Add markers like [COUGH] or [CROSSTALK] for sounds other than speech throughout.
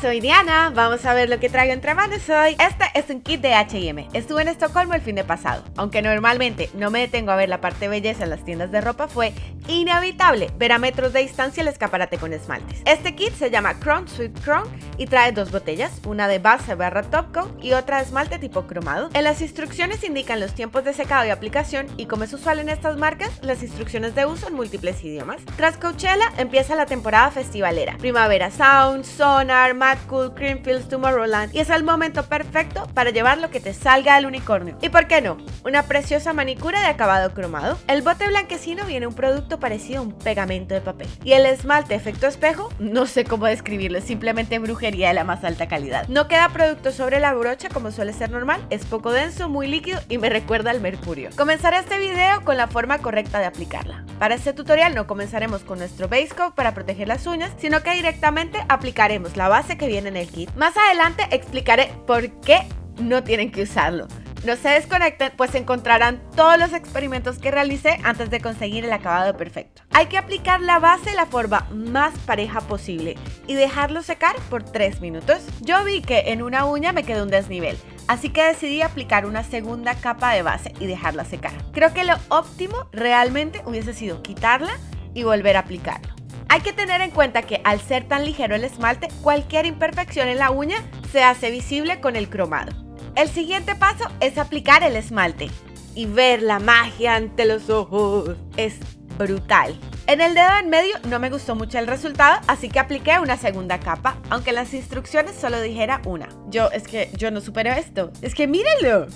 soy Diana, vamos a ver lo que traigo entre manos hoy. Este es un kit de H&M, estuve en Estocolmo el fin de pasado. Aunque normalmente no me detengo a ver la parte belleza en las tiendas de ropa, fue inevitable ver a metros de distancia el escaparate con esmaltes. Este kit se llama Crown Sweet Crown y trae dos botellas, una de base barra top coat y otra de esmalte tipo cromado. En las instrucciones indican los tiempos de secado y aplicación y como es usual en estas marcas, las instrucciones de uso en múltiples idiomas. Tras Coachella empieza la temporada festivalera, Primavera Sound, Sonar, Mad Cool, Creamfields, Tomorrowland y es el momento perfecto para llevar lo que te salga del unicornio. ¿Y por qué no? Una preciosa manicura de acabado cromado. El bote blanquecino viene un producto parecido a un pegamento de papel. Y el esmalte efecto espejo, no sé cómo describirlo, es simplemente brujería de la más alta calidad. No queda producto sobre la brocha como suele ser normal, es poco denso, muy líquido y me recuerda al mercurio. Comenzaré este video con la forma correcta de aplicarla. Para este tutorial no comenzaremos con nuestro base coat para proteger las uñas, sino que directamente aplicaremos la base que viene en el kit. Más adelante explicaré por qué no tienen que usarlo. No se desconecten, pues encontrarán todos los experimentos que realicé antes de conseguir el acabado perfecto. Hay que aplicar la base de la forma más pareja posible y dejarlo secar por 3 minutos. Yo vi que en una uña me quedó un desnivel, así que decidí aplicar una segunda capa de base y dejarla secar. Creo que lo óptimo realmente hubiese sido quitarla y volver a aplicarlo. Hay que tener en cuenta que al ser tan ligero el esmalte, cualquier imperfección en la uña se hace visible con el cromado. El siguiente paso es aplicar el esmalte y ver la magia ante los ojos. Es brutal. En el dedo en medio no me gustó mucho el resultado, así que apliqué una segunda capa, aunque las instrucciones solo dijera una. Yo, es que yo no supero esto. Es que mírenlo.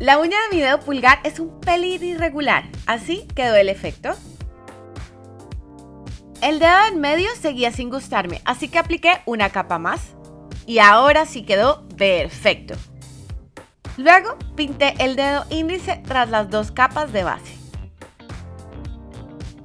La uña de mi dedo pulgar es un pelín irregular, así quedó el efecto. El dedo en medio seguía sin gustarme, así que apliqué una capa más. Y ahora sí quedó perfecto. Luego pinté el dedo índice tras las dos capas de base.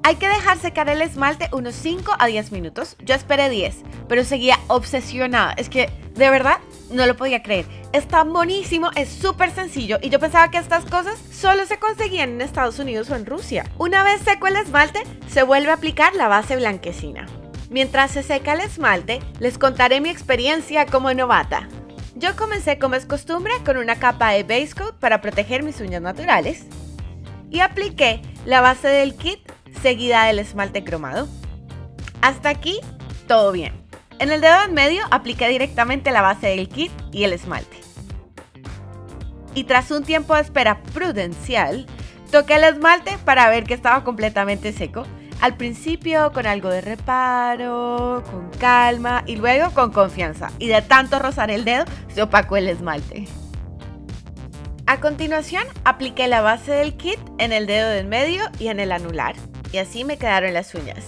Hay que dejar secar el esmalte unos 5 a 10 minutos. Yo esperé 10, pero seguía obsesionada. Es que, de verdad, no lo podía creer. Está buenísimo, es súper sencillo y yo pensaba que estas cosas solo se conseguían en Estados Unidos o en Rusia. Una vez seco el esmalte, se vuelve a aplicar la base blanquecina. Mientras se seca el esmalte, les contaré mi experiencia como novata. Yo comencé como es costumbre con una capa de base coat para proteger mis uñas naturales y apliqué la base del kit seguida del esmalte cromado. Hasta aquí, todo bien. En el dedo en medio apliqué directamente la base del kit y el esmalte. Y tras un tiempo de espera prudencial, toqué el esmalte para ver que estaba completamente seco. Al principio con algo de reparo, con calma y luego con confianza. Y de tanto rozar el dedo, se opacó el esmalte. A continuación, apliqué la base del kit en el dedo del medio y en el anular. Y así me quedaron las uñas.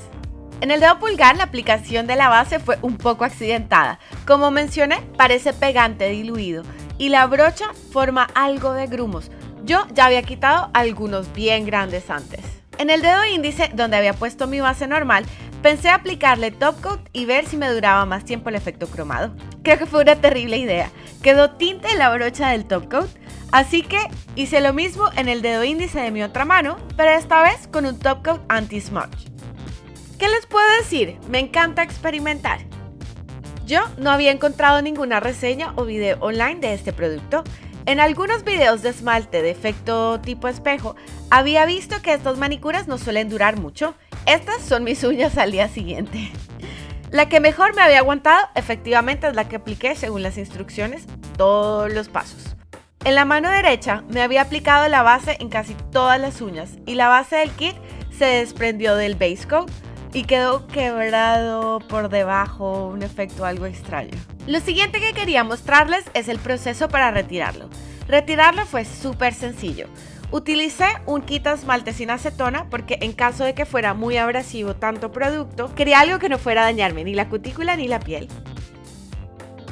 En el dedo pulgar la aplicación de la base fue un poco accidentada. Como mencioné, parece pegante diluido y la brocha forma algo de grumos. Yo ya había quitado algunos bien grandes antes. En el dedo índice, donde había puesto mi base normal, pensé aplicarle top coat y ver si me duraba más tiempo el efecto cromado. Creo que fue una terrible idea. Quedó tinta en la brocha del top coat, así que hice lo mismo en el dedo índice de mi otra mano, pero esta vez con un top coat anti-smudge. ¿Qué les puedo decir? Me encanta experimentar. Yo no había encontrado ninguna reseña o video online de este producto. En algunos videos de esmalte de efecto tipo espejo, había visto que estas manicuras no suelen durar mucho. Estas son mis uñas al día siguiente. La que mejor me había aguantado efectivamente es la que apliqué según las instrucciones, todos los pasos. En la mano derecha me había aplicado la base en casi todas las uñas y la base del kit se desprendió del base coat y quedó quebrado por debajo, un efecto algo extraño. Lo siguiente que quería mostrarles es el proceso para retirarlo. Retirarlo fue súper sencillo. Utilicé un quita esmalte sin acetona porque en caso de que fuera muy abrasivo tanto producto, quería algo que no fuera a dañarme ni la cutícula ni la piel.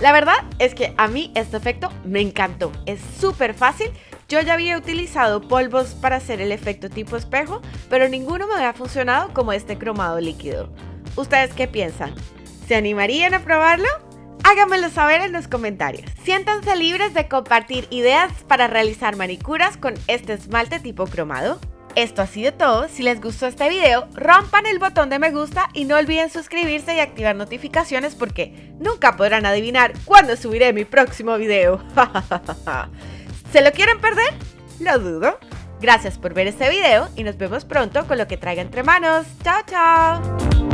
La verdad es que a mí este efecto me encantó, es súper fácil yo ya había utilizado polvos para hacer el efecto tipo espejo, pero ninguno me había funcionado como este cromado líquido. ¿Ustedes qué piensan? ¿Se animarían a probarlo? Háganmelo saber en los comentarios. Siéntanse libres de compartir ideas para realizar manicuras con este esmalte tipo cromado. Esto ha sido todo. Si les gustó este video, rompan el botón de me gusta y no olviden suscribirse y activar notificaciones porque nunca podrán adivinar cuándo subiré mi próximo video. [LAUGHS] ¿Se lo quieren perder? Lo dudo. Gracias por ver este video y nos vemos pronto con lo que traiga entre manos. Chao, chao.